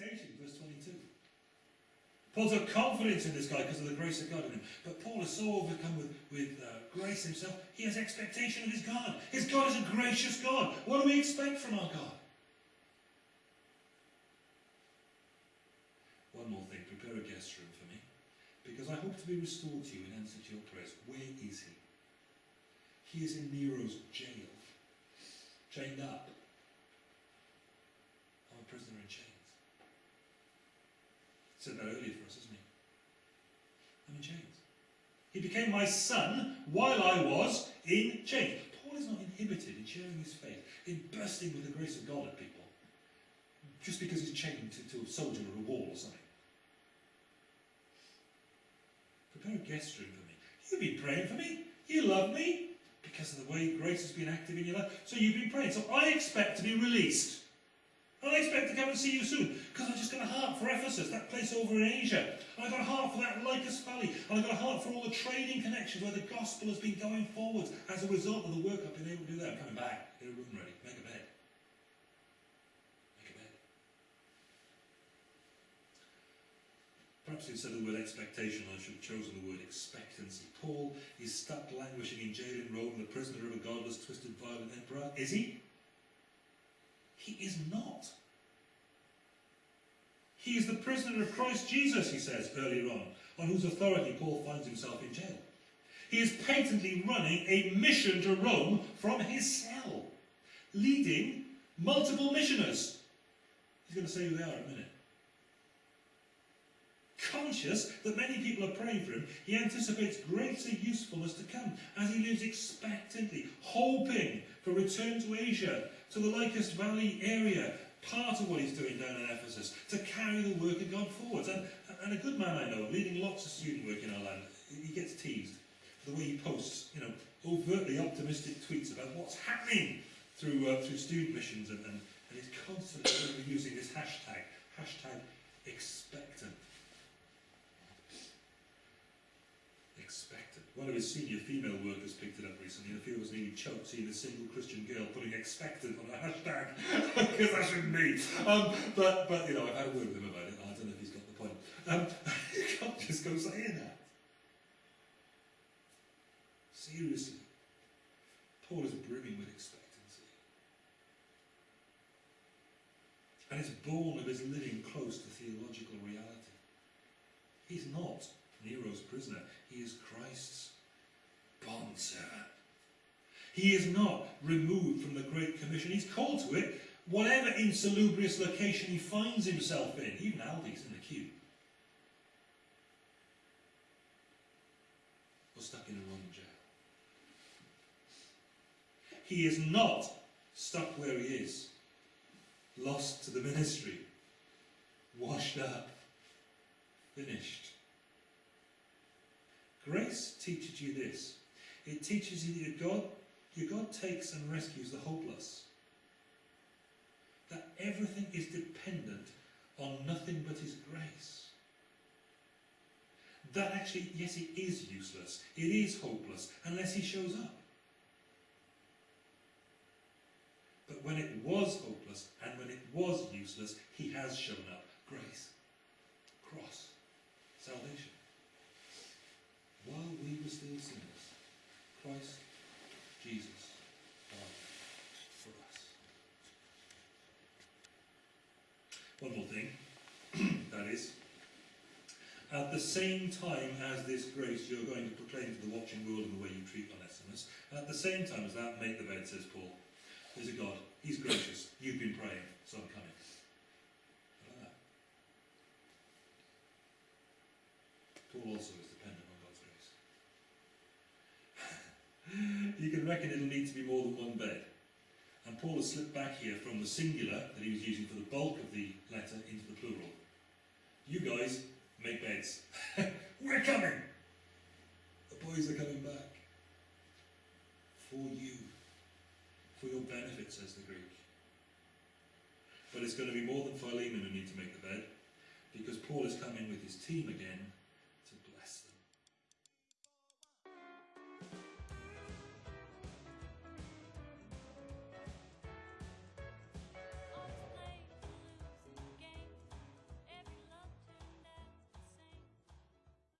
expectation, verse 22. Paul's got confidence in this guy because of the grace of God in him. But Paul is so overcome with, with uh, grace himself, he has expectation of his God. His God is a gracious God. What do we expect from our God? One more thing, prepare a guest room for me. Because I hope to be restored to you in answer to your prayers. Where is he? He is in Nero's jail, chained up. I'm a prisoner in chains. Said that earlier for us, isn't he? I'm in chains. He became my son while I was in chains. Paul is not inhibited in sharing his faith, in bursting with the grace of God at people, just because he's chained to, to a soldier or a wall or something. Prepare a guest room for me. You've been praying for me. You love me because of the way grace has been active in your life. So you've been praying. So I expect to be released. And I expect to come and see you soon because I've just got a heart for Ephesus, that place over in Asia. And I've got a heart for that Lycus Valley. And I've got a heart for all the trading connections where the gospel has been going forwards as a result of the work I've been able to do there. I'm coming back. Get a room ready. Make a bed. Make a bed. Perhaps instead of the word expectation, I should have chosen the word expectancy. Paul is stuck languishing in jail in Rome, the prisoner of a godless, twisted, violent emperor. Is he? He is not. He is the prisoner of Christ Jesus, he says earlier on, on whose authority Paul finds himself in jail. He is patently running a mission to Rome from his cell, leading multiple missioners. He's going to say who they are in a minute. Conscious that many people are praying for him, he anticipates greater usefulness to come as he lives expectantly, hoping for return to Asia, to the Lycus Valley area, part of what he's doing down in Ephesus, to carry the work of God forwards. And, and a good man I know, leading lots of student work in our land, he gets teased for the way he posts, you know, overtly optimistic tweets about what's happening through uh, through student missions, and, and, and he's constantly using this hashtag, hashtag expectant. Expectant. One of his senior female workers picked it up recently and the female was nearly choked seeing a single Christian girl putting expectant on a hashtag because that shouldn't be. Um, but, but, you know, I've had a word with him about it. I don't know if he's got the point. Um, you can't just go saying that. Seriously. Paul is brimming with expectancy. And it's born of his living close to theological reality. He's not Nero's prisoner. He is Christ's bondservant. He is not removed from the Great Commission. He's called to it, whatever insalubrious location he finds himself in. Even Aldi's in the queue. Or stuck in a Roman jail. He is not stuck where he is, lost to the ministry, washed up, finished. Grace teaches you this. It teaches you that your God, your God takes and rescues the hopeless. That everything is dependent on nothing but His grace. That actually, yes, it is useless. It is hopeless unless He shows up. But when it was hopeless and when it was useless, He has shown up. Grace, cross, salvation still sinners, Christ Jesus died for us. One more thing, that is, at the same time as this grace you're going to proclaim to the watching world in the way you treat Onesimus, at the same time as that, make the bed, says Paul. There's a God. He's gracious. You've been praying, so I'm coming. Paul also is dependent you can reckon it'll need to be more than one bed. And Paul has slipped back here from the singular that he was using for the bulk of the letter into the plural. You guys make beds. We're coming. The boys are coming back. For you. For your benefit, says the Greek. But it's going to be more than Philemon who need to make the bed, because Paul is coming with his team again